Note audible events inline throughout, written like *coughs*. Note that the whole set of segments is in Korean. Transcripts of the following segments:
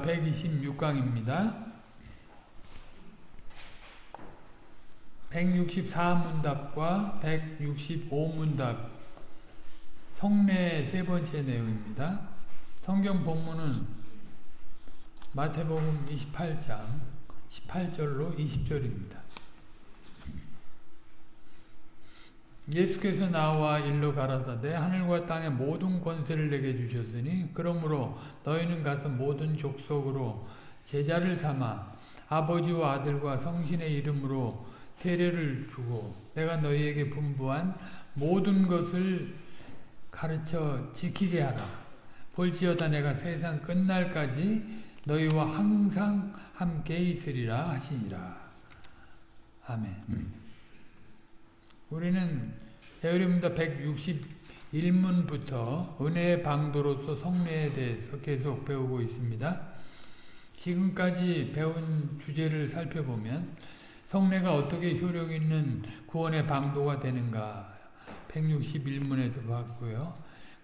126강입니다. 164문답과 165문답 성례 세 번째 내용입니다. 성경 본문은 마태복음 28장 18절로 20절입니다. 예수께서 나와 일러 가라사대 하늘과 땅의 모든 권세를 내게 주셨으니 그러므로 너희는 가서 모든 족속으로 제자를 삼아 아버지와 아들과 성신의 이름으로 세례를 주고 내가 너희에게 분부한 모든 것을 가르쳐 지키게 하라. 볼지어다 내가 세상 끝날까지 너희와 항상 함께 있으리라 하시니라. 아멘. 우리는 배우림다 161문부터 은혜의 방도로서 성례에 대해서 계속 배우고 있습니다. 지금까지 배운 주제를 살펴보면 성례가 어떻게 효력 있는 구원의 방도가 되는가 161문에서 봤고요.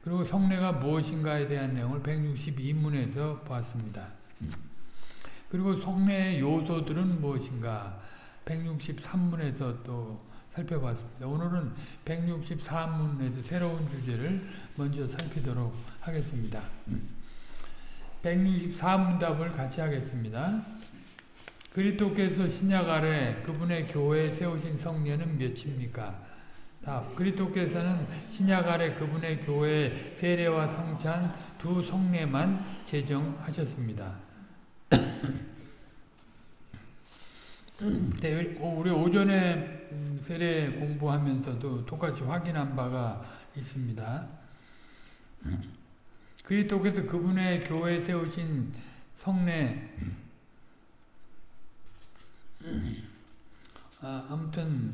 그리고 성례가 무엇인가에 대한 내용을 162문에서 봤습니다. 그리고 성례의 요소들은 무엇인가 163문에서 또 살펴봤습니다. 오늘은 164문에서 새로운 주제를 먼저 살피도록 하겠습니다. 164문 답을 같이 하겠습니다. 그리토께서 신약 아래 그분의 교회에 세우신 성례는 몇입니까? 답. 그리토께서는 신약 아래 그분의 교회에 세례와 성찬 두 성례만 제정하셨습니다. 우리 오전에 세례 공부하면서도 똑같이 확인한 바가 있습니다. 그리스도께서 그분의 교회에 세우신 성례 아, 아무튼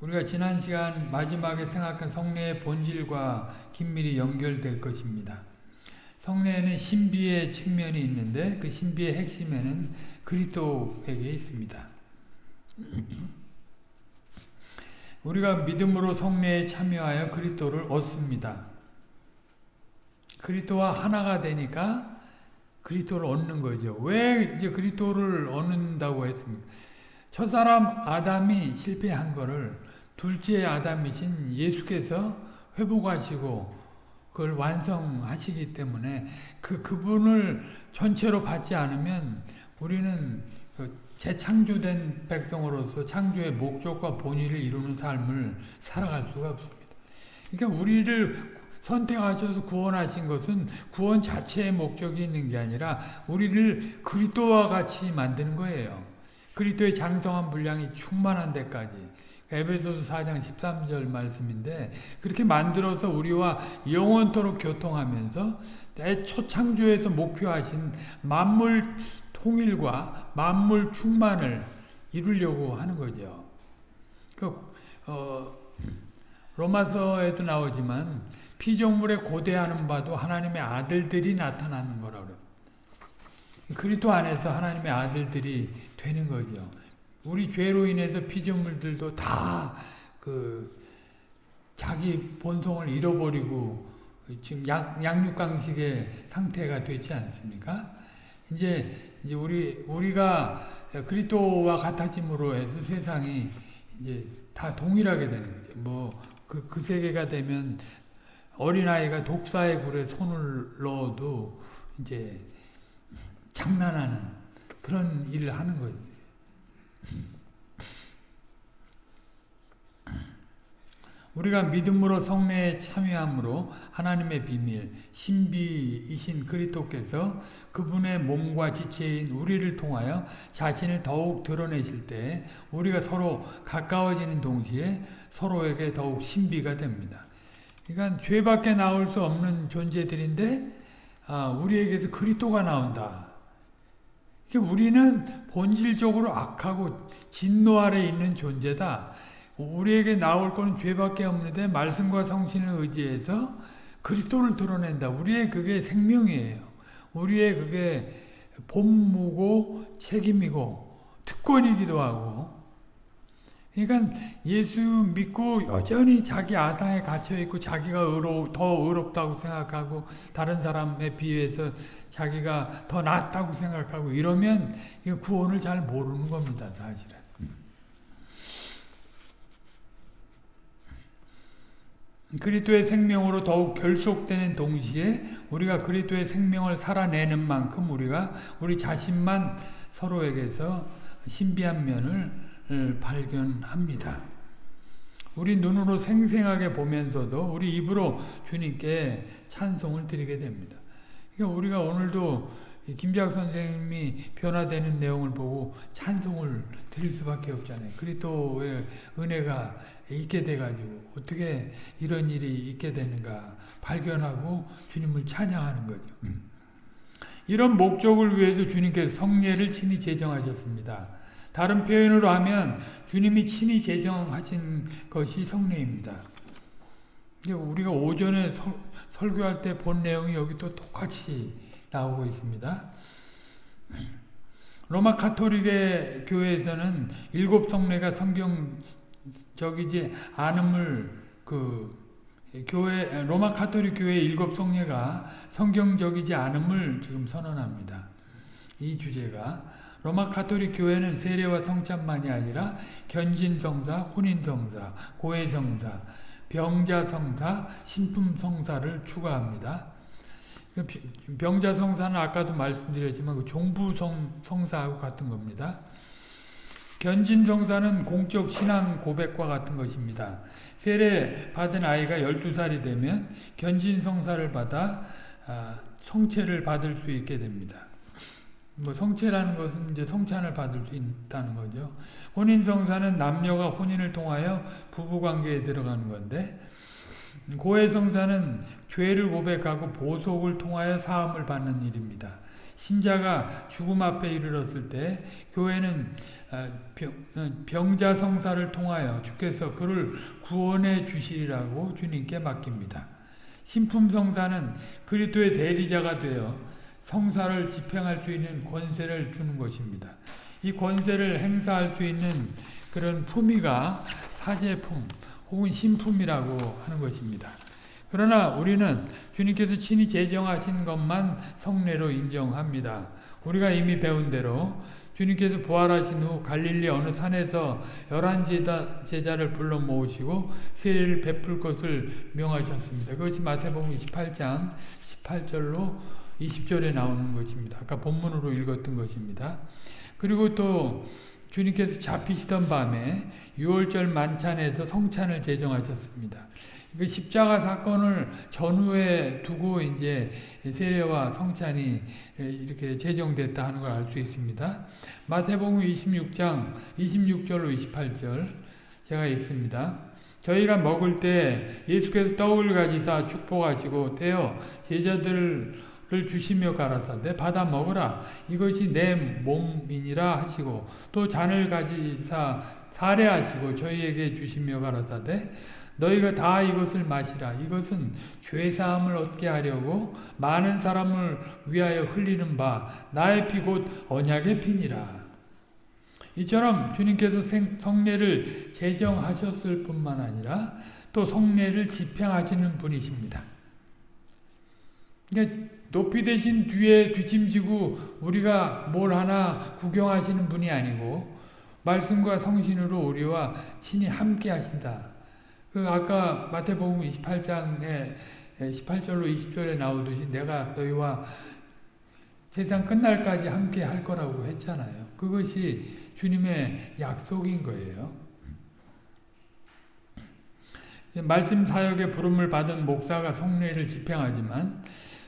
우리가 지난 시간 마지막에 생각한 성례의 본질과 긴밀히 연결될 것입니다. 성례에는 신비의 측면이 있는데 그 신비의 핵심에는 그리스도에게 있습니다. 우리가 믿음으로 성례에 참여하여 그리스도를 얻습니다. 그리스도와 하나가 되니까 그리스도를 얻는 거죠. 왜 이제 그리스도를 얻는다고 했습니까? 첫사람 아담이 실패한 거를 둘째 아담이신 예수께서 회복하시고 그걸 완성하시기 때문에 그 그분을 전체로 받지 않으면 우리는 그 재창조된 백성으로서 창조의 목적과 본의를 이루는 삶을 살아갈 수가 없습니다. 그러니까 우리를 선택하셔서 구원하신 것은 구원 자체의 목적이 있는 게 아니라 우리를 그리스도와 같이 만드는 거예요. 그리스도의 장성한 분량이 충만한 데까지. 에베소서 4장 13절 말씀인데 그렇게 만들어서 우리와 영원토록 교통하면서 애초 창조에서 목표하신 만물 통일과 만물 충만을 이루려고 하는 거죠. 그, 어, 로마서에도 나오지만 피조물에 고대하는 바도 하나님의 아들들이 나타나는 거라고 그래요. 그리스도 안에서 하나님의 아들들이 되는 거죠. 우리 죄로 인해서 피조물들도 다 그 자기 본성을 잃어버리고 지금 양, 양육강식의 상태가 되지 않습니까? 이제 이제 우리 우리가 그리스도와 같아짐으로 해서 세상이 이제 다 동일하게 되는 거죠. 뭐그그 그 세계가 되면 어린아이가 독사의 굴에 손을 넣어도 이제 장난하는 그런 일을 하는 거예요. 우리가 믿음으로 성례에 참여함으로 하나님의 비밀, 신비이신 그리스도께서 그분의 몸과 지체인 우리를 통하여 자신을 더욱 드러내실 때 우리가 서로 가까워지는 동시에 서로에게 더욱 신비가 됩니다. 그러니까 죄밖에 나올 수 없는 존재들인데 아, 우리에게서 그리스도가 나온다. 우리는 본질적으로 악하고 진노 아래 있는 존재다. 우리에게 나올 것은 죄밖에 없는데 말씀과 성신을 의지해서 그리스도를 드러낸다. 우리의 그게 생명이에요. 우리의 그게 본무고 책임이고 특권이기도 하고 그러니까 예수 믿고 여전히 자기 아상에 갇혀 있고 자기가 의로 더 의롭다고 생각하고 다른 사람에 비해서 자기가 더 낫다고 생각하고 이러면 구원을 잘 모르는 겁니다, 사실은. 그리스도의 생명으로 더욱 결속되는 동시에 우리가 그리스도의 생명을 살아내는 만큼 우리가 우리 자신만 서로에게서 신비한 면을 발견합니다. 우리 눈으로 생생하게 보면서도 우리 입으로 주님께 찬송을 드리게 됩니다. 그러니까 우리가 오늘도 김작 선생님이 변화되는 내용을 보고 찬송을 드릴 수밖에 없잖아요. 그리스도의 은혜가 있게 돼가지고 어떻게 이런 일이 있게 되는가 발견하고 주님을 찬양하는 거죠. 이런 목적을 위해서 주님께서 성례를 친히 제정하셨습니다. 다른 표현으로 하면 주님이 친히 제정하신 것이 성례입니다. 우리가 오전에 서, 설교할 때 본 내용이 여기 또 똑같이 나오고 있습니다. 로마 카톨릭의 교회에서는 일곱 성례가 성경 적이지 않음을 그 교회 로마 카톨릭 교회 일곱 성례가 성경적이지 않음을 지금 선언합니다. 이 주제가 로마 카톨릭 교회는 세례와 성찬만이 아니라 견진성사, 혼인성사, 고해성사, 병자성사, 신품성사를 추가합니다. 그 병자성사는 아까도 말씀드렸지만 그 종부성사하고 같은 겁니다. 견진성사는 공적 신앙 고백과 같은 것입니다. 세례 받은 아이가 12살이 되면 견진성사를 받아 성체를 받을 수 있게 됩니다. 뭐 성체라는 것은 이제 성찬을 받을 수 있다는 거죠. 혼인성사는 남녀가 혼인을 통하여 부부관계에 들어가는 건데 고해성사는 죄를 고백하고 보속을 통하여 사함을 받는 일입니다. 신자가 죽음 앞에 이르렀을 때 교회는 병자성사를 통하여 주께서 그를 구원해 주시리라고 주님께 맡깁니다. 신품성사는 그리스도의 대리자가 되어 성사를 집행할 수 있는 권세를 주는 것입니다. 이 권세를 행사할 수 있는 그런 품위가 사제품 혹은 신품이라고 하는 것입니다. 그러나 우리는 주님께서 친히 제정하신 것만 성례로 인정합니다. 우리가 이미 배운 대로 주님께서 부활하신 후 갈릴리 어느 산에서 열한 제자를 불러 모으시고 세례를 베풀 것을 명하셨습니다. 그것이 마태복음 28장 18절로 20절에 나오는 것입니다. 아까 본문으로 읽었던 것입니다. 그리고 또 주님께서 잡히시던 밤에 6월절 만찬에서 성찬을 제정하셨습니다. 그 십자가 사건을 전후에 두고 이제 세례와 성찬이 이렇게 제정됐다 하는 걸 알 수 있습니다. 마태복음 26장 26절로 28절 제가 읽습니다. 저희가 먹을 때 예수께서 떡을 가지사 축복하시고 떼어 제자들을 주시며 가라사대 받아 먹으라 이것이 내 몸이니라 하시고 또 잔을 가지사 사례하시고 저희에게 주시며 가라사대 너희가 다 이것을 마시라. 이것은 죄사함을 얻게 하려고 많은 사람을 위하여 흘리는 바 나의 피 곧 언약의 피니라. 이처럼 주님께서 성례를 제정하셨을 뿐만 아니라 또 성례를 집행하시는 분이십니다. 그러니까 높이 되신 뒤에 뒤짐지고 우리가 뭘 하나 구경하시는 분이 아니고 말씀과 성신으로 우리와 친히 함께 하신다. 그 아까 마태복음 28장에 18절로 20절에 나오듯이 내가 너희와 세상 끝날까지 함께 할 거라고 했잖아요. 그것이 주님의 약속인 거예요. 말씀 사역의 부름을 받은 목사가 성례를 집행하지만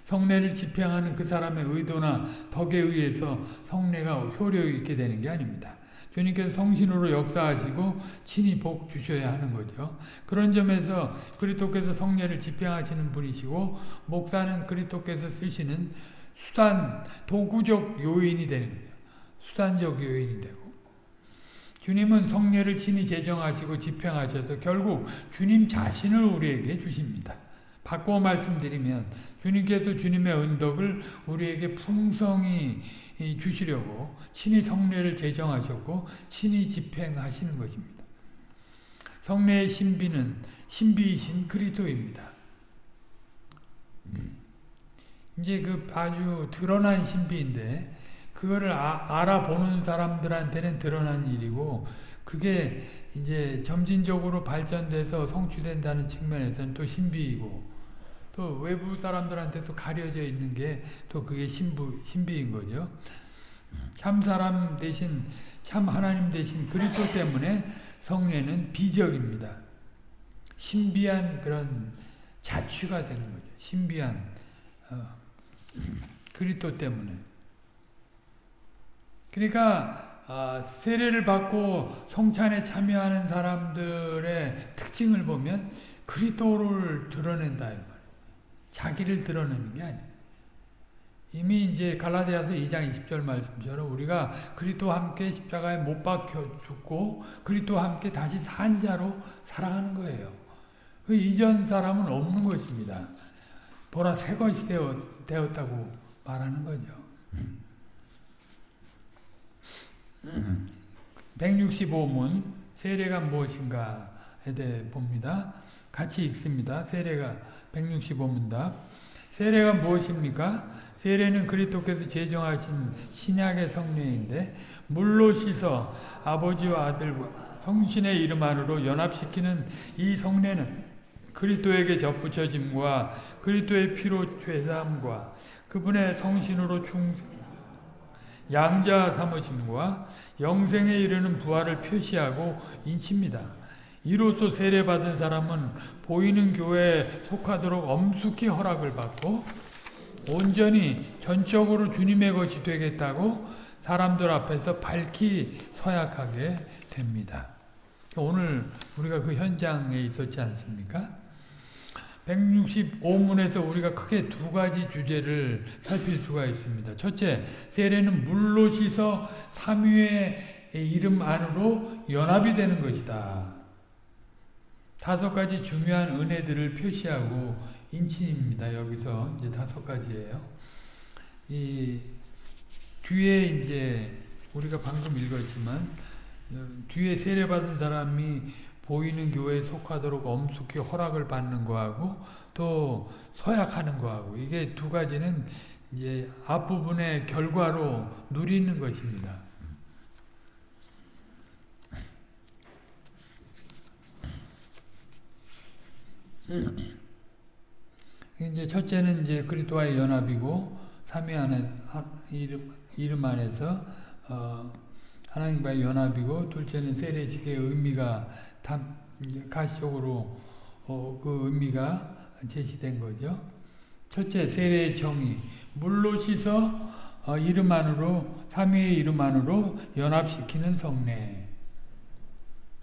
성례를 집행하는 그 사람의 의도나 덕에 의해서 성례가 효력 있게 되는 게 아닙니다. 주님께서 성신으로 역사하시고 친히 복 주셔야 하는 거죠. 그런 점에서 그리스도께서 성례를 집행하시는 분이시고 목사는 그리스도께서 쓰시는 수단 도구적 요인이 되는 거죠. 수단적 요인이 되고 주님은 성례를 친히 제정하시고 집행하셔서 결국 주님 자신을 우리에게 주십니다. 바꿔 말씀드리면 주님께서 주님의 은덕을 우리에게 풍성히 주시려고 친히 성례를 제정하셨고 친히 집행하시는 것입니다. 성례의 신비는 신비이신 그리스도입니다. 이제 그 아주 드러난 신비인데 그거를 아, 알아보는 사람들한테는 드러난 일이고 그게 이제 점진적으로 발전돼서 성취된다는 측면에서는 또 신비이고 또 외부 사람들한테도 가려져 있는 게 또 그게 신부, 신비인 거죠. 참 사람 대신 참 하나님 대신 그리스도 때문에 성례는 비적입니다. 신비한 그런 자취가 되는 거죠. 신비한 어, 그리스도 때문에. 그러니까 아, 세례를 받고 성찬에 참여하는 사람들의 특징을 보면 그리스도를 드러낸다 자기를 드러내는 게 아니에요. 이미 이제 갈라디아서 2장 20절 말씀처럼 우리가 그리스도와 함께 십자가에 못 박혀 죽고 그리스도와 함께 다시 산 자로 살아가는 거예요. 그 이전 사람은 없는 것입니다. 보라 새 것이 되었, 다고 말하는 거죠. 165문 세례가 무엇인가에 대해 봅니다. 같이 읽습니다. 세례가 165문답 세례가 무엇입니까? 세례는 그리스도께서 제정하신 신약의 성례인데 물로 씻어 아버지와 아들과 성신의 이름 안으로 연합시키는 이 성례는 그리스도에게 접붙여짐과 그리스도의 피로 죄사함과 그분의 성신으로 충 양자 삼으심과 영생에 이르는 부활을 표시하고 인칩니다. 이로써 세례받은 사람은 보이는 교회에 속하도록 엄숙히 허락을 받고 온전히 전적으로 주님의 것이 되겠다고 사람들 앞에서 밝히 서약하게 됩니다. 오늘 우리가 그 현장에 있었지 않습니까? 165문에서 우리가 크게 두 가지 주제를 살필 수가 있습니다. 첫째, 세례는 물로 씻어 삼위의 이름 안으로 연합이 되는 것이다. 다섯 가지 중요한 은혜들을 표시하고 인친입니다. 여기서 이제 다섯 가지예요. 이 뒤에 이제 우리가 방금 읽었지만 어, 뒤에 세례받은 사람이 보이는 교회에 속하도록 엄숙히 허락을 받는 거하고 또 서약하는 거하고 이게 두 가지는 이제 앞부분의 결과로 누리는 것입니다. 이제 첫째는 이제 그리스도와의 연합이고 삼위 안에 이름 이름 안에서 어, 하나님과의 연합이고 둘째는 세례식의 의미가 단, 가시적으로 어, 그 의미가 제시된 거죠. 첫째, 세례의 정의. 물로 씻어 어, 이름 안으로, 삼위의 이름 안으로 연합시키는 성례.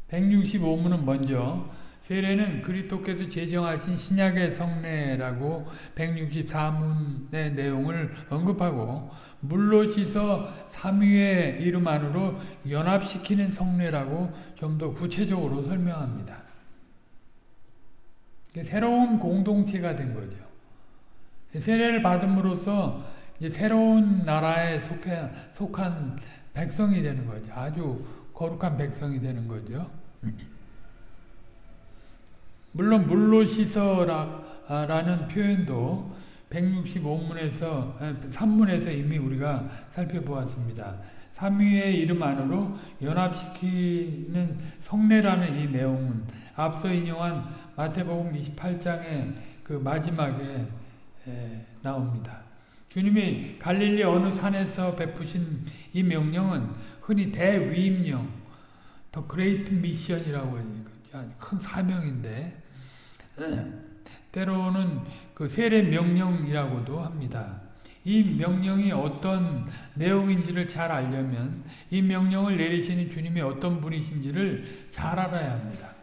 165문은 먼저 세례는 그리스도께서 제정하신 신약의 성례라고 164문의 내용을 언급하고 물로 씻어 삼위의 이름 안으로 연합시키는 성례라고 좀 더 구체적으로 설명합니다. 새로운 공동체가 된 거죠. 세례를 받음으로써 새로운 나라에 속해, 속한 백성이 되는 거죠. 아주 거룩한 백성이 되는 거죠. 물론 물로 씻어라는 표현도 165문에서 3문에서 이미 우리가 살펴보았습니다. 삼위의 이름 안으로 연합시키는 성례라는 이 내용은 앞서 인용한 마태복음 28장의 그 마지막에 나옵니다. 주님이 갈릴리 어느 산에서 베푸신 이 명령은 흔히 대위임령, the great mission이라고 하니까 큰 사명인데 때로는 그 세례 명령이라고도 합니다. 이 명령이 어떤 내용인지를 잘 알려면 이 명령을 내리시는 주님이 어떤 분이신지를 잘 알아야 합니다.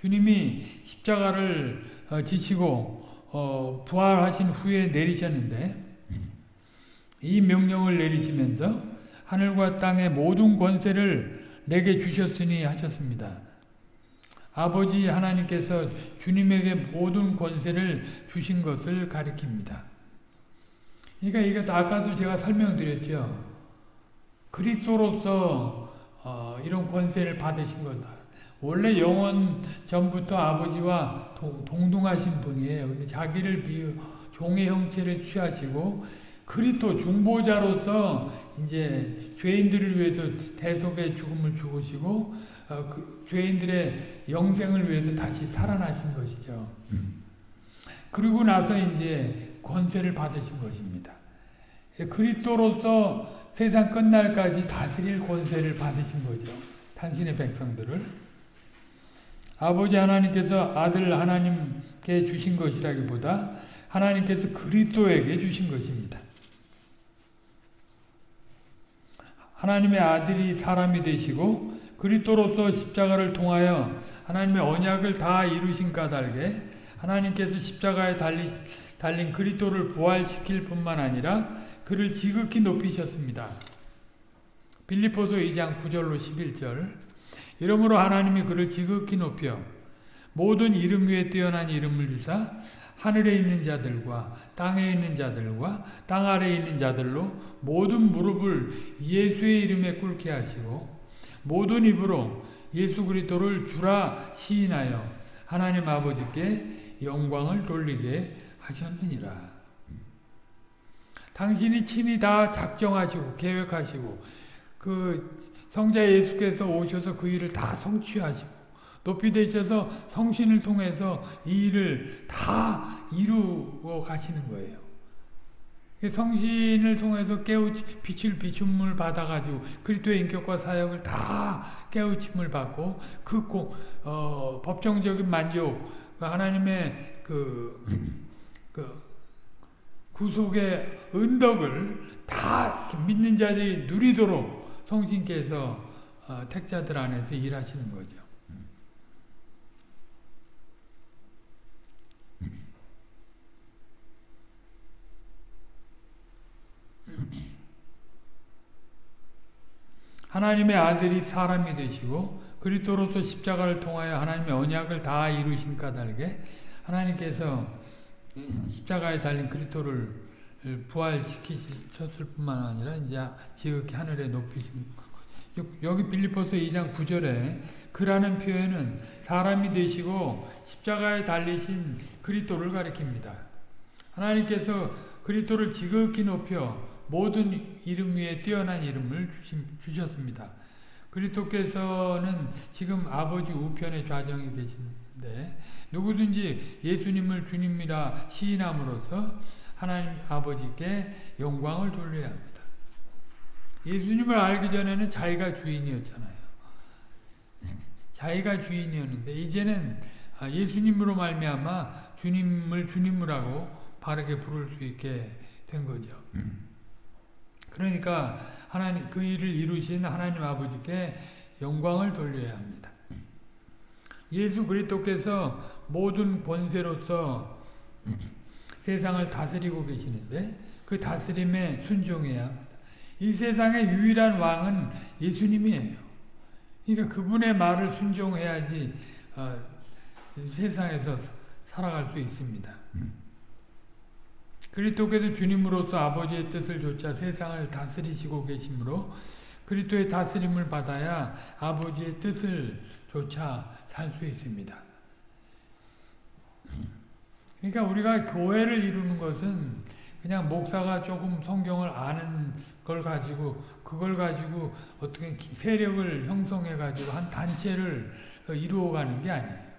주님이 십자가를 어, 지시고 어, 부활하신 후에 내리셨는데 이 명령을 내리시면서 하늘과 땅의 모든 권세를 내게 주셨으니 하셨습니다. 아버지 하나님께서 주님에게 모든 권세를 주신 것을 가리킵니다. 그러니까 이게 아까도 제가 설명드렸죠. 그리스도로서 어, 이런 권세를 받으신 거다. 원래 영원 전부터 아버지와 동, 동등하신 분이에요. 근데 자기를 비유 종의 형체를 취하시고 그리스도 중보자로서 이제 죄인들을 위해서 대속의 죽음을 죽으시고 어, 그 죄인들의 영생을 위해서 다시 살아나신 것이죠. 그리고 나서 이제 권세를 받으신 것입니다. 그리스도로서 세상 끝날까지 다스릴 권세를 받으신 거죠. 당신의 백성들을. 아버지 하나님께서 아들 하나님께 주신 것이라기보다 하나님께서 그리스도에게 주신 것입니다. 하나님의 아들이 사람이 되시고 그리스도로서 십자가를 통하여 하나님의 언약을 다 이루신 까닭에 하나님께서 십자가에 달리, 달린 그리스도를 부활시킬 뿐만 아니라 그를 지극히 높이셨습니다. 빌리포서 2장 9절로 11절 이러므로 하나님이 그를 지극히 높여 모든 이름 위에 뛰어난 이름을 주사 하늘에 있는 자들과 땅에 있는 자들과 땅 아래에 있는 자들로 모든 무릎을 예수의 이름에 꿇게 하시고 모든 입으로 예수 그리스도를 주라 시인하여 하나님 아버지께 영광을 돌리게 하셨느니라. 당신이 친히 다 작정하시고 계획하시고 그 성자 예수께서 오셔서 그 일을 다 성취하시고 높이 되셔서 성신을 통해서 이 일을 다 이루어 가시는 거예요. 성신을 통해서 깨우치, 빛을 비춤을 받아가지고 그리스도의 인격과 사역을 다 깨우침을 받고 그 고, 어, 법정적인 만족, 그 하나님의 그, 그 구속의 은덕을 다 믿는 자들이 누리도록 성신께서 어, 택자들 안에서 일하시는 거죠. 하나님의 아들이 사람이 되시고 그리스도로서 십자가를 통하여 하나님의 언약을 다 이루신 까닭에 하나님께서 십자가에 달린 그리스도를 부활시키셨을 뿐만 아니라 이제 지극히 하늘에 높이신 여기 빌리포스 2장 9절에 그라는 표현은 사람이 되시고 십자가에 달리신 그리스도를 가리킵니다. 하나님께서 그리스도를 지극히 높여 모든 이름 위에 뛰어난 이름을 주셨습니다. 그리스도께서는 지금 아버지 우편의 좌정에 계신데 누구든지 예수님을 주님이라 시인함으로써 하나님 아버지께 영광을 돌려야 합니다. 예수님을 알기 전에는 자기가 주인이었잖아요. 자기가 주인이었는데 이제는 예수님으로 말미암아 주님을 하고 바르게 부를 수 있게 된 거죠. 그러니까 하나님 그 일을 이루신 하나님 아버지께 영광을 돌려야 합니다. 예수 그리스도께서 모든 권세로서 세상을 다스리고 계시는데 그 다스림에 순종해야 합니다. 이 세상의 유일한 왕은 예수님이에요. 그러니까 그분의 말을 순종해야지 어, 세상에서 살아갈 수 있습니다. 그리스도께서 주님으로서 아버지의 뜻을 조차 세상을 다스리시고 계시므로 그리스도의 다스림을 받아야 아버지의 뜻을 조차 살 수 있습니다. 그러니까 우리가 교회를 이루는 것은 그냥 목사가 조금 성경을 아는 걸 가지고 그걸 가지고 어떻게 세력을 형성해 가지고 한 단체를 이루어가는 게 아니에요.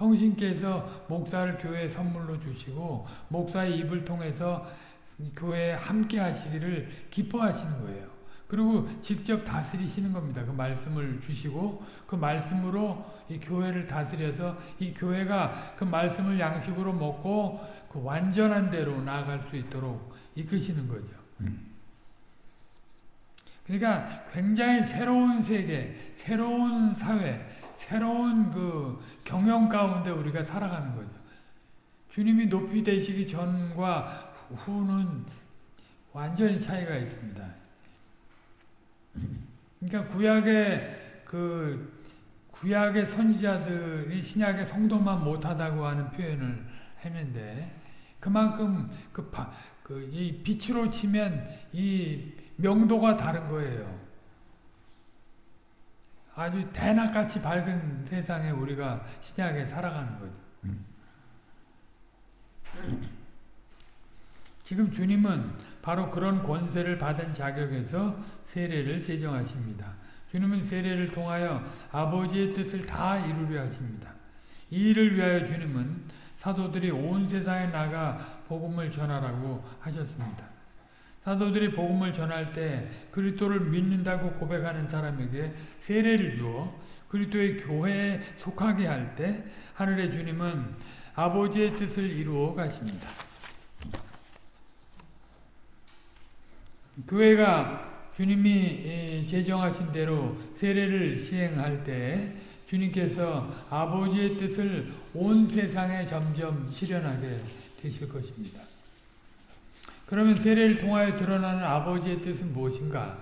성신께서 목사를 교회에 선물로 주시고 목사의 입을 통해서 교회에 함께 하시기를 기뻐하시는 거예요. 그리고 직접 다스리시는 겁니다. 그 말씀을 주시고 그 말씀으로 이 교회를 다스려서 이 교회가 그 말씀을 양식으로 먹고 그 완전한 대로 나아갈 수 있도록 이끄시는 거죠. 그러니까 굉장히 새로운 세계, 새로운 사회, 새로운 그 경영 가운데 우리가 살아가는 거죠. 주님이 높이 되시기 전과 후는 완전히 차이가 있습니다. 그러니까 구약의 그 구약의 선지자들이 신약의 성도만 못하다고 하는 표현을 했는데 그만큼 그, 그, 이 빛으로 치면 이 명도가 다른 거예요. 아주 대낮같이 밝은 세상에 우리가 신약에 살아가는 거죠. 지금 주님은 바로 그런 권세를 받은 자격에서 세례를 제정하십니다. 주님은 세례를 통하여 아버지의 뜻을 다 이루려 하십니다. 이 일을 위하여 주님은 사도들이 온 세상에 나가 복음을 전하라고 하셨습니다. 사도들이 복음을 전할 때 그리스도를 믿는다고 고백하는 사람에게 세례를 주어 그리스도의 교회에 속하게 할 때 하늘의 주님은 아버지의 뜻을 이루어 가십니다. 교회가 주님이 제정하신 대로 세례를 시행할 때 주님께서 아버지의 뜻을 온 세상에 점점 실현하게 되실 것입니다. 그러면 세례를 통하여 드러나는 아버지의 뜻은 무엇인가?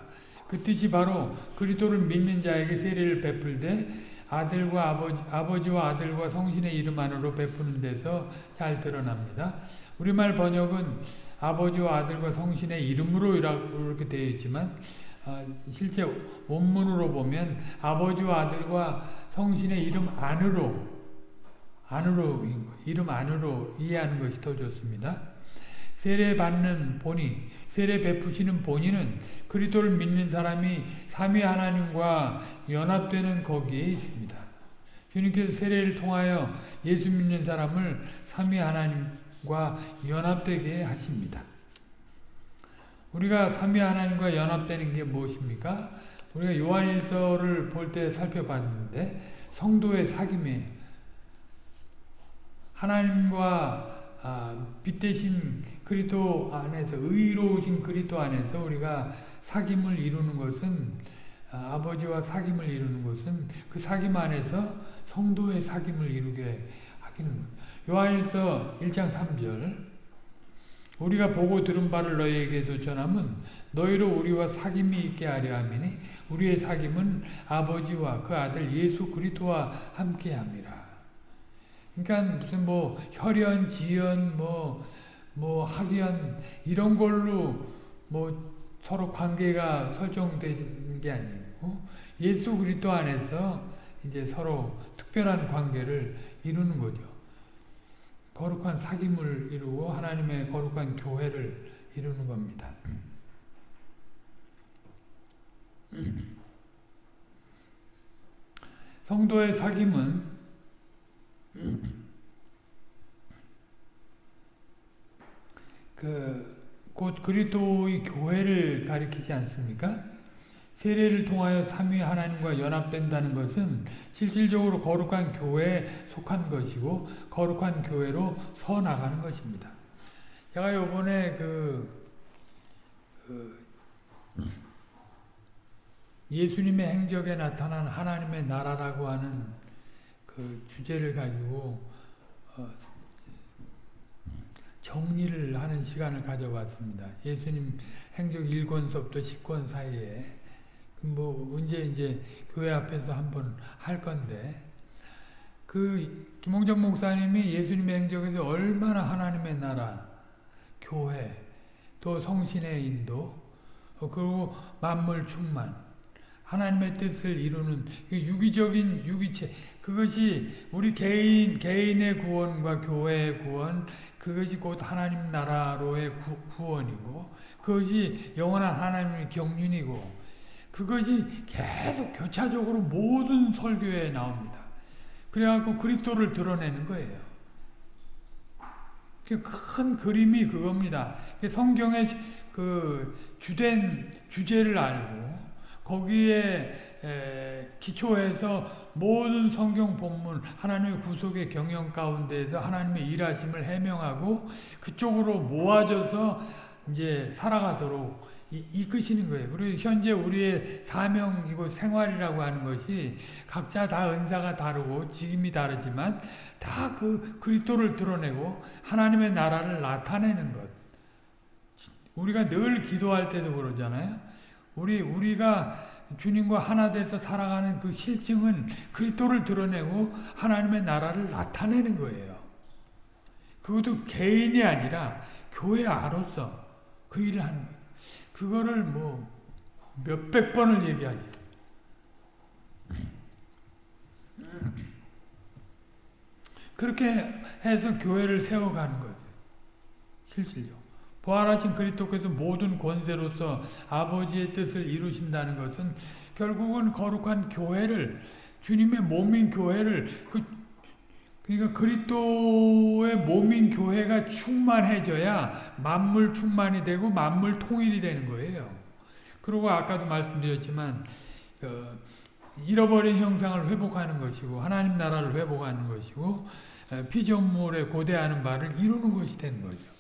그 뜻이 바로 그리스도를 믿는 자에게 세례를 베풀되 아들과 아버지, 아버지와 아들과 성신의 이름 안으로 베푸는 데서 잘 드러납니다. 우리말 번역은 아버지와 아들과 성신의 이름으로 이렇게 되어 있지만 어, 실제 원문으로 보면 아버지와 아들과 성신의 이름 안으로 안으로 이름 안으로 이해하는 것이 더 좋습니다. 세례 받는 본이 세례 베푸시는 본인은 그리스도를 믿는 사람이 삼위 하나님과 연합되는 거기에 있습니다. 주님께서 세례를 통하여 예수 믿는 사람을 삼위 하나님과 연합되게 하십니다. 우리가 삼위 하나님과 연합되는 게 무엇입니까? 우리가 요한일서를 볼 때 살펴봤는데 성도의 사귐에 하나님과 아, 빛 대신 그리스도 안에서 의로우신 그리스도 안에서 우리가 사귐을 이루는 것은 아, 아버지와 사귐을 이루는 것은 그 사귐 안에서 성도의 사귐을 이루게 하기는 요한일서 1장 3절 우리가 보고 들은 바를 너희에게도 전함은 너희로 우리와 사귐이 있게 하려 함이니 우리의 사귐은 아버지와 그 아들 예수 그리스도와 함께 함이라. 그러니까 무슨 뭐 혈연, 지연, 뭐, 뭐 학연 이런 걸로 뭐 서로 관계가 설정된 게 아니고 예수 그리스도 안에서 이제 서로 특별한 관계를 이루는 거죠. 거룩한 사귐을 이루고 하나님의 거룩한 교회를 이루는 겁니다. *clears throat* 성도의 사귐은 그, 곧 그리스도의 교회를 가리키지 않습니까? 세례를 통하여 삼위 하나님과 연합된다는 것은 실질적으로 거룩한 교회에 속한 것이고 거룩한 교회로 서 나가는 것입니다. 제가 요번에 그, 그 예수님의 행적에 나타난 하나님의 나라라고 하는 그 주제를 가지고 어, 정리를 하는 시간을 가져봤습니다. 예수님 행적 1권서부터 10권 사이에 뭐 언제 이제 교회 앞에서 한번 할 건데 그 김홍정 목사님이 예수님의 행적에서 얼마나 하나님의 나라, 교회, 또 성신의 인도, 어, 그리고 만물 충만, 하나님의 뜻을 이루는 유기적인 유기체 그것이 우리 개인 개인의 구원과 교회의 구원 그것이 곧 하나님 나라로의 구, 원이고 그것이 영원한 하나님의 경륜이고 그것이 계속 교차적으로 모든 설교에 나옵니다. 그래갖고 그리스도를 드러내는 거예요. 큰 그림이 그겁니다. 성경의 그 주된 주제를 알고 거기에 기초해서 모든 성경 본문 하나님의 구속의 경영 가운데에서 하나님의 일하심을 해명하고 그쪽으로 모아져서 이제 살아가도록 이끄시는 거예요. 그리고 현재 우리의 사명이고 생활이라고 하는 것이 각자 다 은사가 다르고 직임이 다르지만 다 그 그리스도를 드러내고 하나님의 나라를 나타내는 것. 우리가 늘 기도할 때도 그러잖아요. 우리 우리가 주님과 하나 돼서 살아가는 그 실증은 그리스도를 드러내고 하나님의 나라를 나타내는 거예요. 그것도 개인이 아니라 교회 아로서 그 일을 하는 거예요. 그거를 뭐 몇백 번을 얘기하니 그렇게 해서 교회를 세워가는 거예요. 실질적으로. 부활하신 그리스도께서 모든 권세로서 아버지의 뜻을 이루신다는 것은 결국은 거룩한 교회를 주님의 몸인 교회를 그 그러니까 그리스도의 몸인 교회가 충만해져야 만물 충만이 되고 만물 통일이 되는 거예요. 그리고 아까도 말씀드렸지만 어, 잃어버린 형상을 회복하는 것이고 하나님 나라를 회복하는 것이고 피조물에 고대하는 바를 이루는 것이 되는 거죠.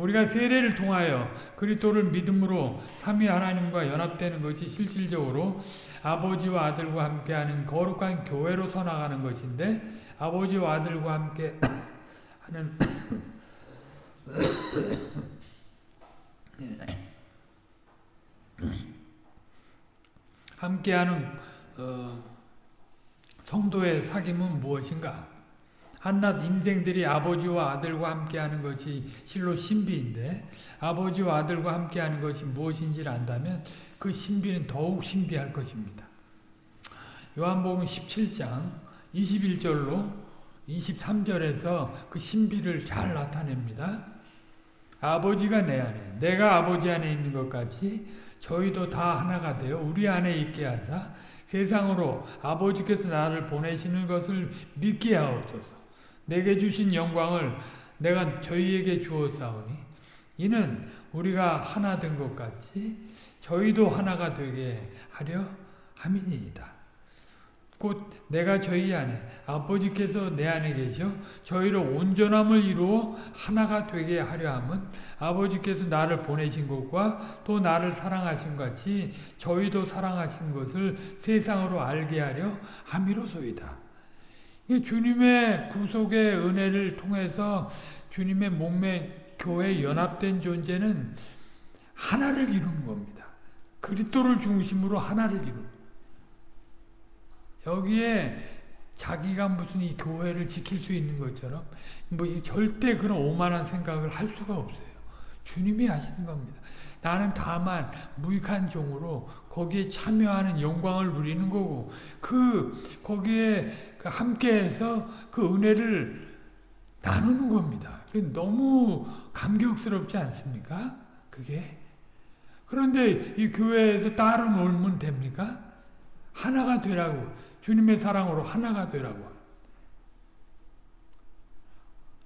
예. 우리가 세례를 통하여 그리스도를 믿음으로 삼위 하나님과 연합되는 것이 실질적으로 아버지와 아들과 함께하는 거룩한 교회로 서나가는 것인데 아버지와 아들과 함께 *coughs* 하는 *coughs* 함께하는 어, 성도의 사귐은 무엇인가? 한낱 인생들이 아버지와 아들과 함께하는 것이 실로 신비인데 아버지와 아들과 함께하는 것이 무엇인지를 안다면 그 신비는 더욱 신비할 것입니다. 요한복음 17장 21절로 23절에서 그 신비를 잘 나타냅니다. 아버지가 내 안에 내가 아버지 안에 있는 것 같이 저희도 다 하나가 되어 우리 안에 있게 하사 세상으로 아버지께서 나를 보내시는 것을 믿게 하옵소서. 내게 주신 영광을 내가 저희에게 주었사오니 이는 우리가 하나 된 것 같이 저희도 하나가 되게 하려 함이니이다. 곧 내가 저희 안에 아버지께서 내 안에 계셔 저희로 온전함을 이루어 하나가 되게 하려 함은 아버지께서 나를 보내신 것과 또 나를 사랑하신 같이 저희도 사랑하신 것을 세상으로 알게 하려 함이로소이다. 주님의 구속의 은혜를 통해서 주님의 몸매 교회 연합된 존재는 하나를 이루는 겁니다. 그리스도를 중심으로 하나를 이루는 여기에 자기가 무슨 이 교회를 지킬 수 있는 것처럼 뭐 절대 그런 오만한 생각을 할 수가 없어요. 주님이 하시는 겁니다. 나는 다만 무익한 종으로 거기에 참여하는 영광을 누리는 거고 그 거기에 그 함께해서 그 은혜를 나누는 겁니다. 너무 감격스럽지 않습니까? 그게 그런데 이 교회에서 따로 놀면 됩니까? 하나가 되라고 주님의 사랑으로 하나가 되라고.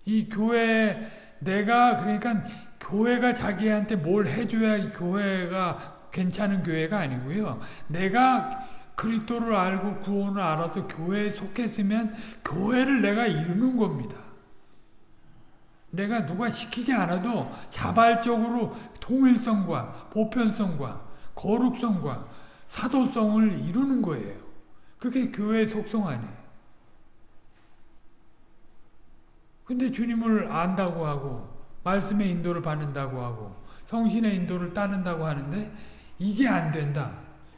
이 교회 내가 그러니까 교회가 자기한테 뭘 해줘야 이 교회가 괜찮은 교회가 아니고요. 내가 그리스도를 알고 구원을 알아서 교회에 속했으면 교회를 내가 이루는 겁니다. 내가 누가 시키지 않아도 자발적으로 통일성과 보편성과 거룩성과 사도성을 이루는 거예요. 그게 교회의 속성 아니에요. 근데 주님을 안다고 하고 말씀의 인도를 받는다고 하고 성신의 인도를 따른다고 하는데 이게 안 된다.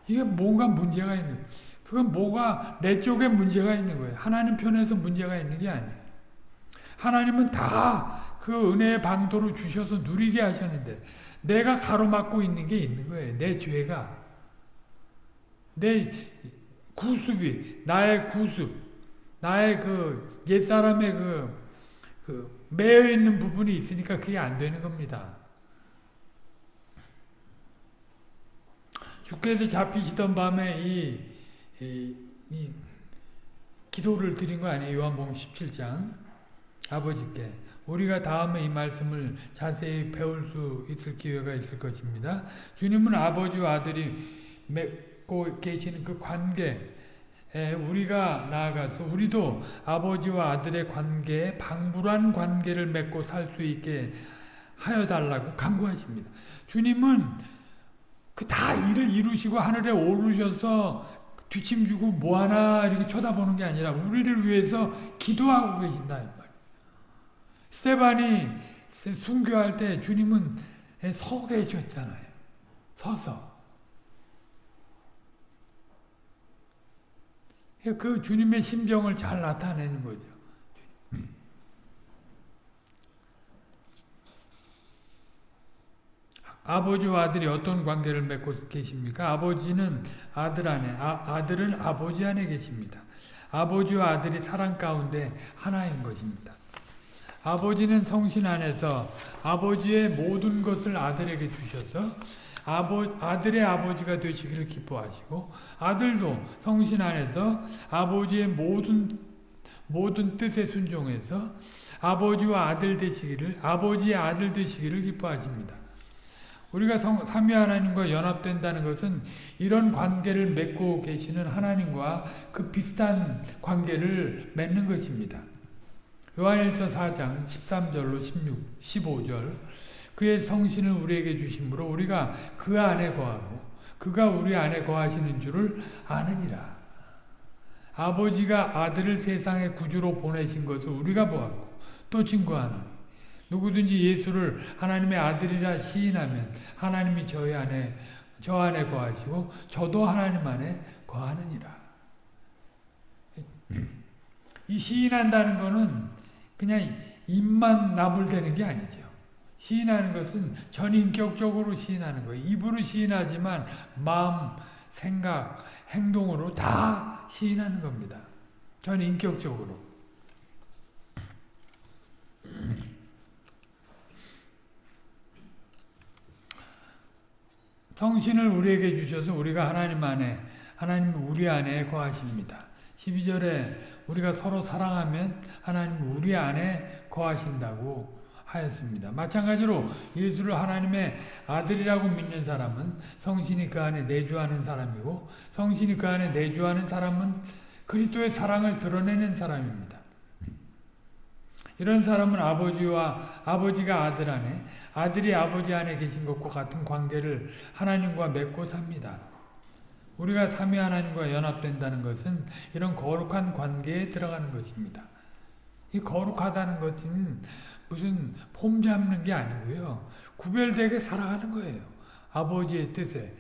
이게 뭔가 문제가 있는 그건 뭐가 내 쪽에 문제가 있는 거예요. 하나님 편에서 문제가 있는 게 아니에요. 하나님은 다 그 은혜의 방도로 주셔서 누리게 하셨는데 내가 가로막고 있는 게 있는 거예요. 내 죄가. 내 구습이 나의 구습 나의 그 옛사람의 그, 그 매여 있는 부분이 있으니까 그게 안 되는 겁니다. 주께서 잡히시던 밤에 이, 이, 이 기도를 드린 거 아니에요? 요한복음 17장 아버지께 우리가 다음에 이 말씀을 자세히 배울 수 있을 기회가 있을 것입니다. 주님은 아버지와 아들이 맺고 계시는 그 관계 우리가 나아가서 우리도 아버지와 아들의 관계에 방불한 관계를 맺고 살 수 있게 하여 달라고 강구하십니다. 주님은 그 다 일을 이루시고 하늘에 오르셔서 뒤침 주고 뭐 하나 이렇게 쳐다보는 게 아니라 우리를 위해서 기도하고 계신다. 스테반이 순교할 때 주님은 서 계셨잖아요. 서서. 그 주님의 심정을 잘 나타내는 거죠. 아버지와 아들이 어떤 관계를 맺고 계십니까? 아버지는 아들 안에, 아, 아들은 아버지 안에 계십니다. 아버지와 아들이 사랑 가운데 하나인 것입니다. 아버지는 성신 안에서 아버지의 모든 것을 아들에게 주셔서 아버, 아들의 아버지가 되시기를 기뻐하시고 아들도 성신 안에서 아버지의 모든 모든 뜻에 순종해서 아버지와 아들 되시기를 아버지의 아들 되시기를 기뻐하십니다. 우리가 성, 삼위 하나님과 연합된다는 것은 이런 관계를 맺고 계시는 하나님과 그 비슷한 관계를 맺는 것입니다. 요한일서 4장 13절로 16, 15절 그의 성신을 우리에게 주심으로 우리가 그 안에 거하고 그가 우리 안에 거하시는 줄을 아느니라. 아버지가 아들을 세상의 구주로 보내신 것을 우리가 보았고 또 증거하노니 누구든지 예수를 하나님의 아들이라 시인하면 하나님이 저희 안에 저 안에 거하시고 저도 하나님 안에 거하느니라. 이 시인한다는 것은 그냥 입만 나불대는 게 아니죠. 시인하는 것은 전인격적으로 시인하는 거예요. 입으로 시인하지만 마음, 생각, 행동으로 다 시인하는 겁니다. 전인격적으로. *clears throat* 성신을 우리에게 주셔서 우리가 하나님 안에 하나님 우리 안에 거하십니다. 12절에 우리가 서로 사랑하면 하나님 우리 안에 거하신다고 하였습니다. 마찬가지로 예수를 하나님의 아들이라고 믿는 사람은 성신이 그 안에 내주하는 사람이고 성신이 그 안에 내주하는 사람은 그리스도의 사랑을 드러내는 사람입니다. 이런 사람은 아버지와 아버지가 아들 안에 아들이 아버지 안에 계신 것과 같은 관계를 하나님과 맺고 삽니다. 우리가 삼위 하나님과 연합된다는 것은 이런 거룩한 관계에 들어가는 것입니다. 이 거룩하다는 것은 무슨 폼 잡는 게 아니고요. 구별되게 살아가는 거예요. 아버지의 뜻에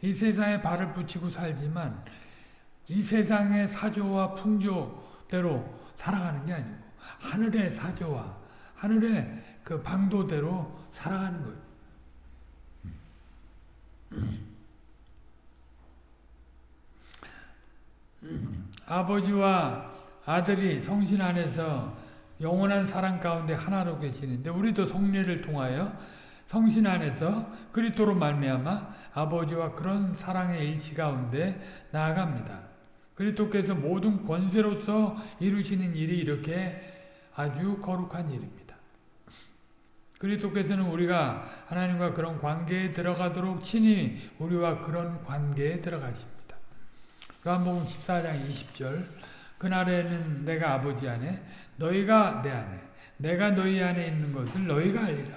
이 세상에 발을 붙이고 살지만 이 세상의 사조와 풍조대로 살아가는 게 아니고 하늘의 사조와 하늘의 그 방도대로 살아가는 거예요. 아버지와 아들이 성신 안에서 영원한 사랑 가운데 하나로 계시는데 우리도 성례를 통하여 성신 안에서 그리스도로 말미암아 아버지와 그런 사랑의 일치 가운데 나아갑니다. 그리스도께서 모든 권세로서 이루시는 일이 이렇게 아주 거룩한 일입니다. 그리스도께서는 우리가 하나님과 그런 관계에 들어가도록 친히 우리와 그런 관계에 들어가십니다. 요한복음 14장 20절 그날에는 내가 아버지 안에 너희가 내 안에 내가 너희 안에 있는 것을 너희가 알리라.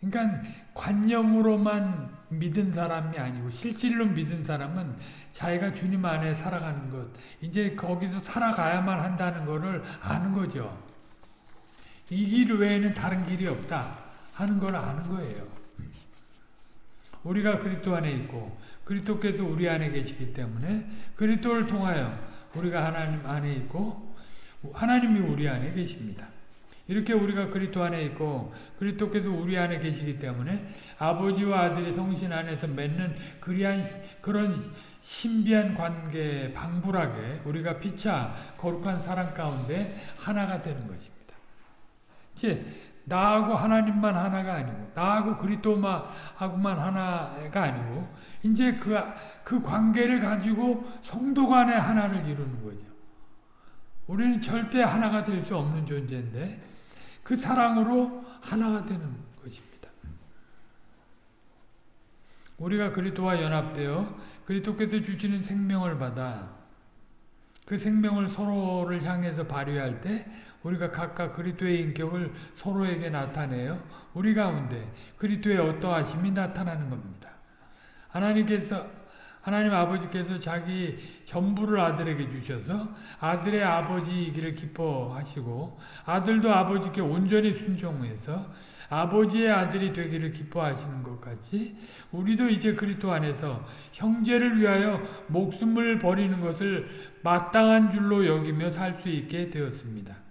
그러니까 관념으로만 믿은 사람이 아니고 실질로 믿은 사람은 자기가 주님 안에 살아가는 것 이제 거기서 살아가야만 한다는 것을 아는 거죠. 이 길 외에는 다른 길이 없다 하는 걸 아는 거예요. 우리가 그리스도 안에 있고 그리스도께서 우리 안에 계시기 때문에 그리스도를 통하여 우리가 하나님 안에 있고 하나님이 우리 안에 계십니다. 이렇게 우리가 그리스도 안에 있고 그리스도께서 우리 안에 계시기 때문에 아버지와 아들이 성신 안에서 맺는 그리한 그런 신비한 관계 방불하게 우리가 피차 거룩한 사랑 가운데 하나가 되는 것입니다. 이제 나하고 하나님만 하나가 아니고 나하고 그리스도하고만 하나가 아니고 이제 그, 그 관계를 가지고 성도 간의 하나를 이루는 거죠. 우리는 절대 하나가 될 수 없는 존재인데 그 사랑으로 하나가 되는 것입니다. 우리가 그리스도와 연합되어 그리스도께서 주시는 생명을 받아 그 생명을 서로를 향해서 발휘할 때 우리가 각각 그리스도의 인격을 서로에게 나타내어 우리 가운데 그리스도의 어떠하심이 나타나는 겁니다. 하나님께서 하나님 아버지께서 자기 전부를 아들에게 주셔서 아들의 아버지이기를 기뻐하시고 아들도 아버지께 온전히 순종해서 아버지의 아들이 되기를 기뻐하시는 것 같이 우리도 이제 그리스도 안에서 형제를 위하여 목숨을 버리는 것을 마땅한 줄로 여기며 살 수 있게 되었습니다.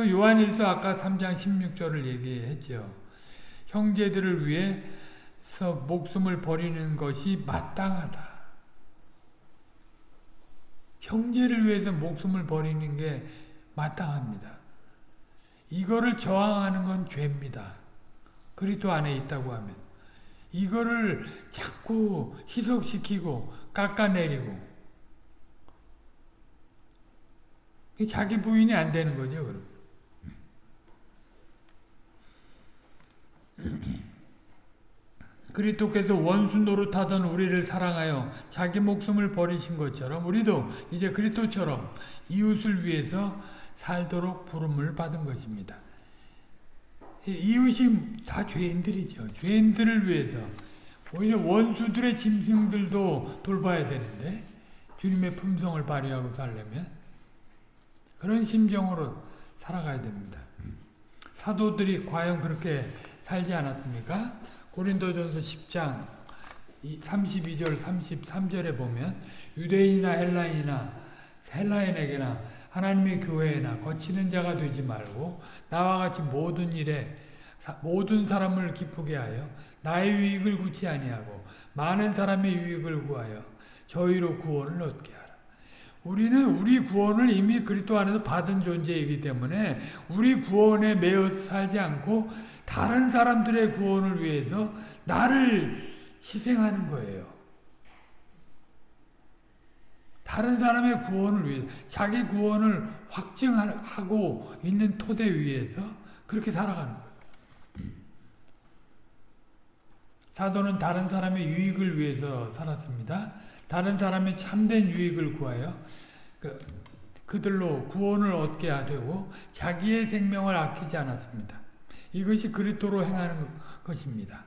그 요한일서 아까 3장 16절을 얘기했죠. 형제들을 위해 목숨을 버리는 것이 마땅하다. 형제를 위해서 목숨을 버리는 게 마땅합니다. 이거를 저항하는 건 죄입니다. 그리스도 안에 있다고 하면 이거를 자꾸 희석시키고 깎아내리고 자기 부인이 안 되는 거죠. 그럼. 그리스도께서 원수 노릇하던 우리를 사랑하여 자기 목숨을 버리신 것처럼 우리도 이제 그리스도처럼 이웃을 위해서 살도록 부름을 받은 것입니다. 이웃이 다 죄인들이죠. 죄인들을 위해서 오히려 원수들의 짐승들도 돌봐야 되는데 주님의 품성을 발휘하고 살려면 그런 심정으로 살아가야 됩니다. 사도들이 과연 그렇게 살지 않았습니까? 고린도전서 10장 32절 33절에 보면 유대인이나 헬라인이나 헬라인에게나 하나님의 교회에나 거치는 자가 되지 말고 나와 같이 모든 일에 모든 사람을 기쁘게 하여 나의 유익을 구치 아니하고 많은 사람의 유익을 구하여 저희로 구원을 얻게 하라. 우리는 우리 구원을 이미 그리스도 안에서 받은 존재이기 때문에 우리 구원에 매여 살지 않고 다른 사람들의 구원을 위해서 나를 희생하는 거예요. 다른 사람의 구원을 위해서 자기 구원을 확증하고 있는 토대 위에서 그렇게 살아가는 거예요. 사도는 다른 사람의 유익을 위해서 살았습니다. 다른 사람의 참된 유익을 구하여 그, 그들로 구원을 얻게 하려고 자기의 생명을 아끼지 않았습니다. 이것이 그리스도로 행하는 것입니다.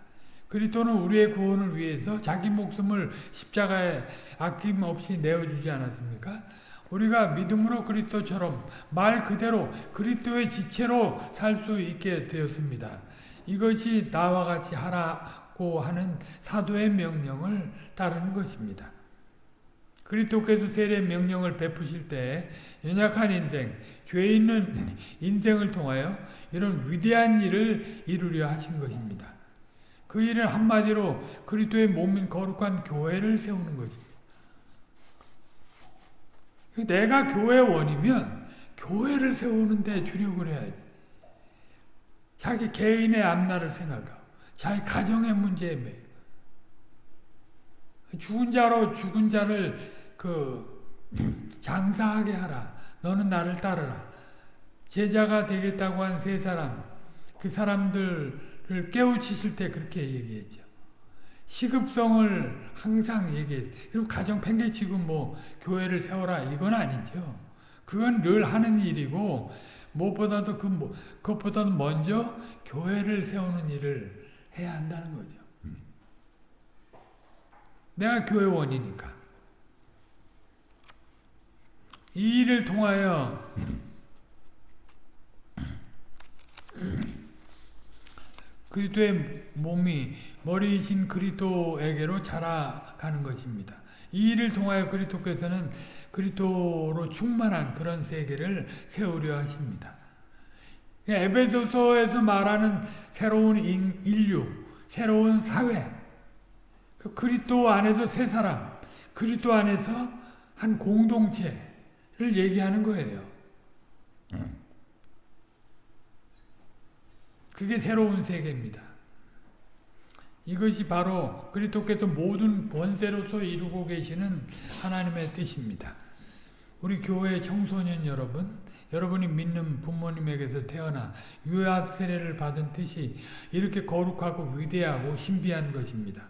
그리스도는 우리의 구원을 위해서 자기 목숨을 십자가에 아낌없이 내어주지 않았습니까? 우리가 믿음으로 그리스도처럼 말 그대로 그리스도의 지체로 살 수 있게 되었습니다. 이것이 나와 같이 하라고 하는 사도의 명령을 따르는 것입니다. 그리스도께서 세례 명령을 베푸실 때 연약한 인생, 죄 있는 인생을 통하여 이런 위대한 일을 이루려 하신 것입니다. 그 일은 한마디로 그리스도의 몸인 거룩한 교회를 세우는 것입니다. 내가 교회 원이면 교회를 세우는데 주력을 해야지. 자기 개인의 앞날을 생각하고 자기 가정의 문제에 매 죽은 자로 죽은 자를 그 장사하게 하라. 너는 나를 따르라. 제자가 되겠다고 한 세 사람, 그 사람들을 깨우치실 때 그렇게 얘기했죠. 시급성을 항상 얘기했어요. 그리고 가정 팽개치고 뭐 교회를 세워라 이건 아니죠. 그건 늘 하는 일이고 무엇보다도 그 뭐, 그것보다도 먼저 교회를 세우는 일을 해야 한다는 거죠. 내가 교회원이니까. 이 일을 통하여 그리스도의 몸이 머리이신 그리스도에게로 자라가는 것입니다. 이 일을 통하여 그리스도께서는 그리스도로 충만한 그런 세계를 세우려 하십니다. 에베소서에서 말하는 새로운 인류, 새로운 사회, 그 그리스도 안에서 세 사람, 그리스도 안에서 한 공동체를 얘기하는 거예요. 그게 새로운 세계입니다. 이것이 바로 그리스도께서 모든 권세로서 이루고 계시는 하나님의 뜻입니다. 우리 교회 청소년 여러분, 여러분이 믿는 부모님에게서 태어나 유아 세례를 받은 뜻이 이렇게 거룩하고 위대하고 신비한 것입니다.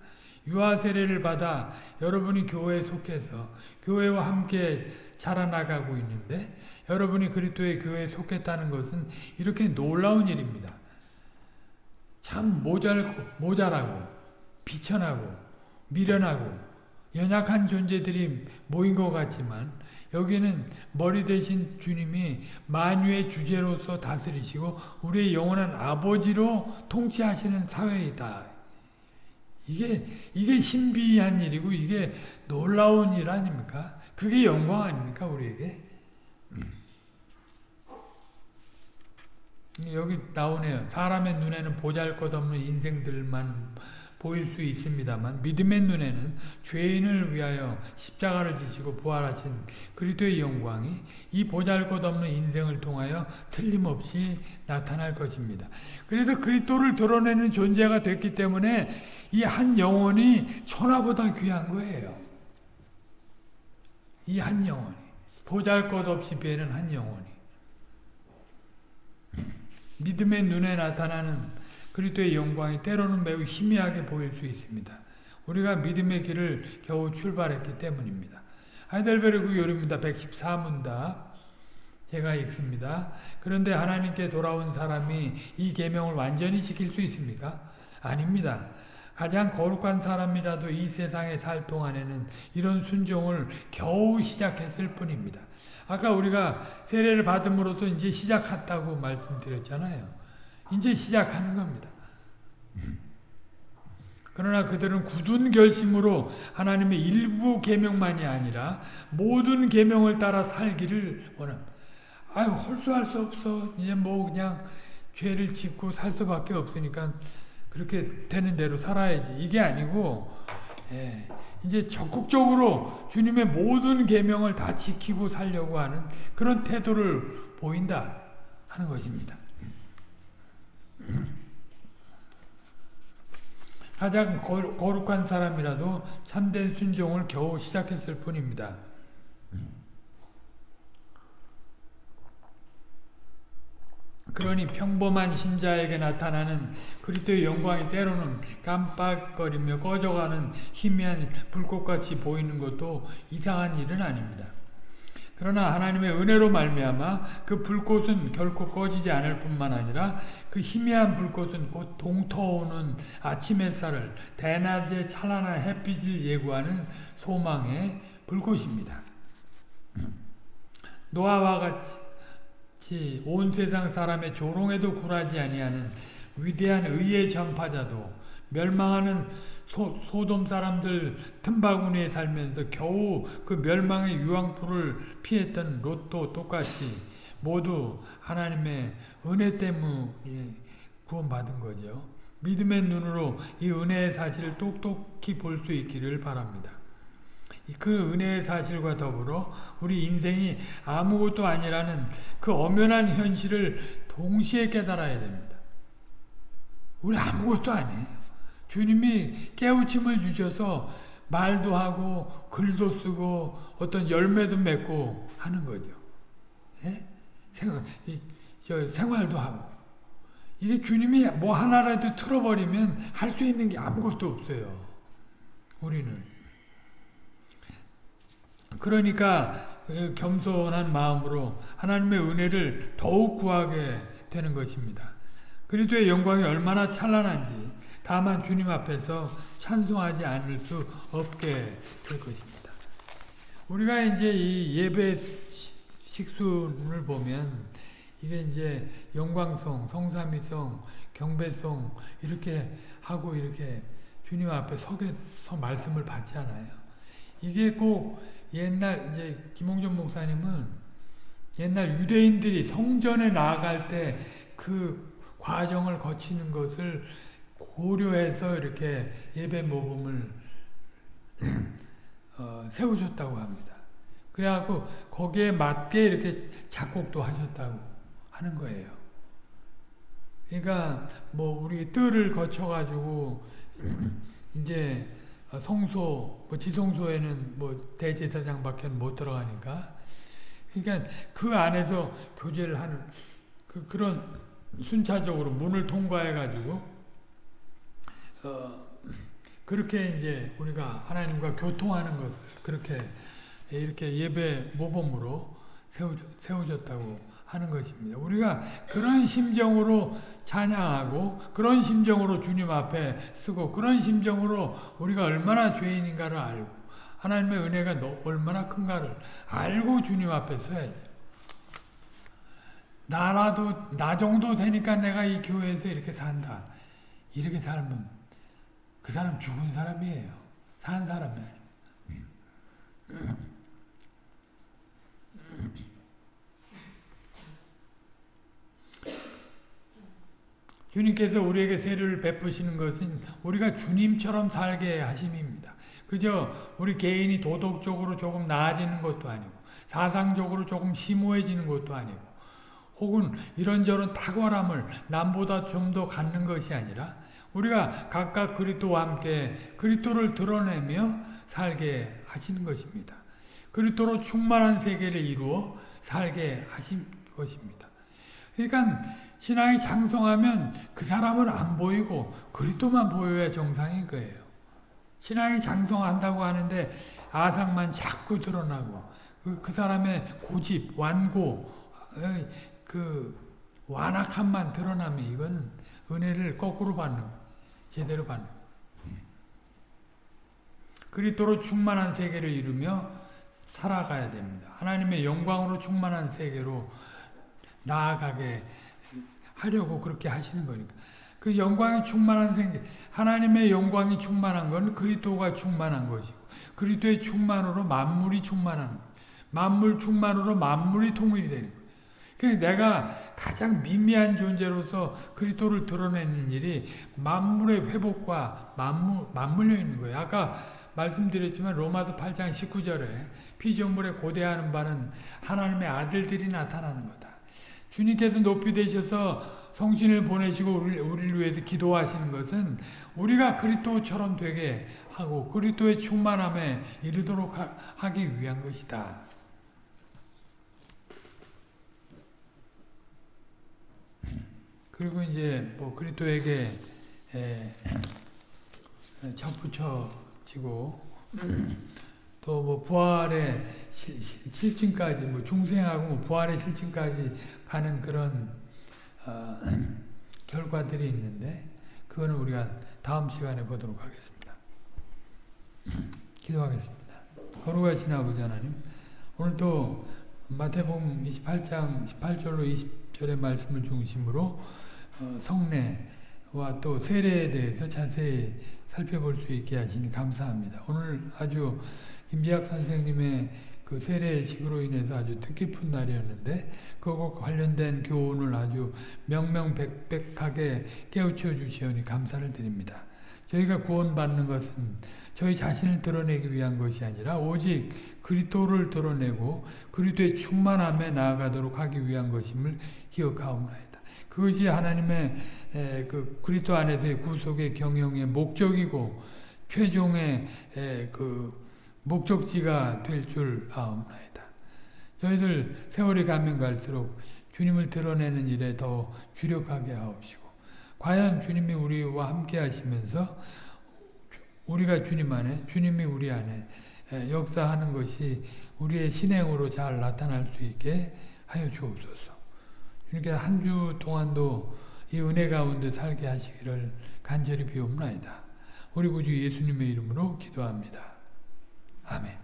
유아 세례를 받아 여러분이 교회에 속해서 교회와 함께 자라나가고 있는데 여러분이 그리스도의 교회에 속했다는 것은 이렇게 놀라운 일입니다. 참 모자르고, 모자라고 비천하고 미련하고 연약한 존재들이 모인 것 같지만 여기는 머리 대신 주님이 만유의 주제로서 다스리시고 우리의 영원한 아버지로 통치하시는 사회이다. 이게 이게 신비한 일이고 이게 놀라운 일 아닙니까? 그게 영광 아닙니까 우리에게? 여기 나오네요. 사람의 눈에는 보잘것없는 인생들만 보일 수 있습니다만 믿음의 눈에는 죄인을 위하여 십자가를 지시고 부활하신 그리스도의 영광이 이 보잘것없는 인생을 통하여 틀림없이 나타날 것입니다. 그래서 그리스도를 드러내는 존재가 됐기 때문에 이 한 영혼이 천하보다 귀한 거예요. 이 한 영혼이 보잘것없이 배는 한 영혼이 믿음의 눈에 나타나는 그리스도의 영광이 때로는 매우 희미하게 보일 수 있습니다. 우리가 믿음의 길을 겨우 출발했기 때문입니다. 하이델베르그 요리입니다. 114문답 제가 읽습니다. 그런데 하나님께 돌아온 사람이 이 계명을 완전히 지킬 수 있습니까? 아닙니다. 가장 거룩한 사람이라도 이 세상에 살 동안에는 이런 순종을 겨우 시작했을 뿐입니다. 아까 우리가 세례를 받음으로써 이제 시작했다고 말씀드렸잖아요. 이제 시작하는 겁니다. 그러나 그들은 굳은 결심으로 하나님의 일부 계명만이 아니라 모든 계명을 따라 살기를 원합니다. 아유 홀수할 수 없어. 이제 뭐 그냥 죄를 짓고 살 수밖에 없으니까 그렇게 되는 대로 살아야지. 이게 아니고 예, 이제 적극적으로 주님의 모든 계명을 다 지키고 살려고 하는 그런 태도를 보인다 하는 것입니다. 가장 거룩한 사람이라도 참된 순종을 겨우 시작했을 뿐입니다. 그러니 평범한 신자에게 나타나는 그리스도의 영광이 때로는 깜빡거리며 꺼져가는 희미한 불꽃같이 보이는 것도 이상한 일은 아닙니다. 그러나 하나님의 은혜로 말미암아 그 불꽃은 결코 꺼지지 않을 뿐만 아니라 그 희미한 불꽃은 곧 동터오는 아침 햇살을 대낮의 찬란한 햇빛을 예고하는 소망의 불꽃입니다. 노아와 같이 온 세상 사람의 조롱에도 굴하지 아니하는 위대한 의의 전파자도 멸망하는 소, 소돔 사람들 틈바구니에 살면서 겨우 그 멸망의 유황풀을 피했던 롯도 똑같이 모두 하나님의 은혜 때문에 구원받은 거죠. 믿음의 눈으로 이 은혜의 사실을 똑똑히 볼 수 있기를 바랍니다. 그 은혜의 사실과 더불어 우리 인생이 아무것도 아니라는 그 엄연한 현실을 동시에 깨달아야 됩니다. 우리 아무것도 아니에요. 주님이 깨우침을 주셔서 말도 하고 글도 쓰고 어떤 열매도 맺고 하는 거죠. 예? 생활, 이, 생활도 하고. 이게 주님이 뭐 하나라도 틀어버리면 할 수 있는 게 아무것도 없어요. 우리는. 그러니까 그 겸손한 마음으로 하나님의 은혜를 더욱 구하게 되는 것입니다. 그리스도의 영광이 얼마나 찬란한지 다만 주님 앞에서 찬송하지 않을 수 없게 될 것입니다. 우리가 이제 이 예배 식순을 보면 이게 이제 영광송, 성삼위송, 경배송 이렇게 하고 이렇게 주님 앞에 서게 서 말씀을 받잖아요. 이게 꼭 옛날 이제 김홍준 목사님은 옛날 유대인들이 성전에 나아갈 때 그 과정을 거치는 것을 고려해서 이렇게 예배 모금을 *clears throat* 어, 세우셨다고 합니다. 그래갖고 거기에 맞게 이렇게 작곡도 하셨다고 하는 거예요. 그러니까 뭐 우리 뜰을 거쳐가지고 *clears throat* 이제 성소, 뭐 지성소에는 뭐 대제사장밖에 못 들어가니까 그러니까 그 안에서 교제를 하는 그 그런 순차적으로 문을 통과해가지고 어, 그렇게 이제 우리가 하나님과 교통하는 것을 그렇게 이렇게 예배 모범으로 세워졌, 다고 하는 것입니다. 우리가 그런 심정으로 찬양하고 그런 심정으로 주님 앞에 쓰고 그런 심정으로 우리가 얼마나 죄인인가를 알고 하나님의 은혜가 얼마나 큰가를 알고 주님 앞에 서야죠. 나라도 나 정도 되니까 내가 이 교회에서 이렇게 산다. 이렇게 살면 그 사람 죽은 사람이에요. 산 사람이 아니에요. 주님께서 우리에게 세례를 베푸시는 것은 우리가 주님처럼 살게 하심입니다. 그저 우리 개인이 도덕적으로 조금 나아지는 것도 아니고 사상적으로 조금 심오해지는 것도 아니고 혹은 이런저런 탁월함을 남보다 좀 더 갖는 것이 아니라 우리가 각각 그리스도와 함께 그리스도를 드러내며 살게 하시는 것입니다. 그리스도로 충만한 세계를 이루어 살게 하신 것입니다. 그러니까 신앙이 장성하면 그 사람은 안 보이고 그리스도만 보여야 정상인 거예요. 신앙이 장성한다고 하는데 아상만 자꾸 드러나고 그, 그 사람의 고집, 완고, 그 완악함만 드러나면 이거는 은혜를 거꾸로 받는 제대로 받는 그리스도로 충만한 세계를 이루며 살아가야 됩니다. 하나님의 영광으로 충만한 세계로 나아가게 하려고 그렇게 하시는 거니까. 그 영광이 충만한 세계, 하나님의 영광이 충만한 건 그리스도가 충만한 것이고 그리스도의 충만으로 만물이 충만한 거 만물 충만으로 만물이 통일이 되는 거예요. 그 내가 가장 미미한 존재로서 그리스도를 드러내는 일이 만물의 회복과 맞물, 맞물려 있는 거예요. 아까 말씀드렸지만 로마서 8장 19절에 피조물에 고대하는 바는 하나님의 아들들이 나타나는 거다. 주님께서 높이 되셔서 성신을 보내시고 우리를 위해서 기도하시는 것은 우리가 그리스도처럼 되게 하고 그리스도의 충만함에 이르도록 하기 위한 것이다. 그리고 이제 뭐 그리스도에게 접붙여지고 또 뭐 부활의 실증까지 뭐 중생하고 뭐 부활의 실증까지 가는 그런 어, 결과들이 있는데 그거는 우리가 다음 시간에 보도록 하겠습니다. 기도하겠습니다. 거룩하신 아버지 하나님 오늘도 마태복음 28장 18절로 20절의 말씀을 중심으로 어, 성례와 또 세례에 대해서 자세히 살펴볼 수 있게 하시니 감사합니다. 오늘 아주 김비학 선생님의 그 세례식으로 인해서 아주 뜻깊은 날이었는데 그거 관련된 교훈을 아주 명명백백하게 깨우쳐 주시오니 감사를 드립니다. 저희가 구원받는 것은 저희 자신을 드러내기 위한 것이 아니라 오직 그리스도를 드러내고 그리스도의 충만함에 나아가도록 하기 위한 것임을 기억하옵나이다. 그것이 하나님의 그 그리스도 안에서의 구속의 경영의 목적이고 최종의 그 목적지가 될 줄 아옵나이다. 저희들 세월이 가면 갈수록 주님을 드러내는 일에 더 주력하게 하옵시고 과연 주님이 우리와 함께 하시면서 우리가 주님 안에 주님이 우리 안에 역사하는 것이 우리의 신행으로 잘 나타날 수 있게 하여 주옵소서. 그러니까 이렇게 한 주 동안도 이 은혜 가운데 살게 하시기를 간절히 비옵나이다. 우리 구주 예수님의 이름으로 기도합니다. 아멘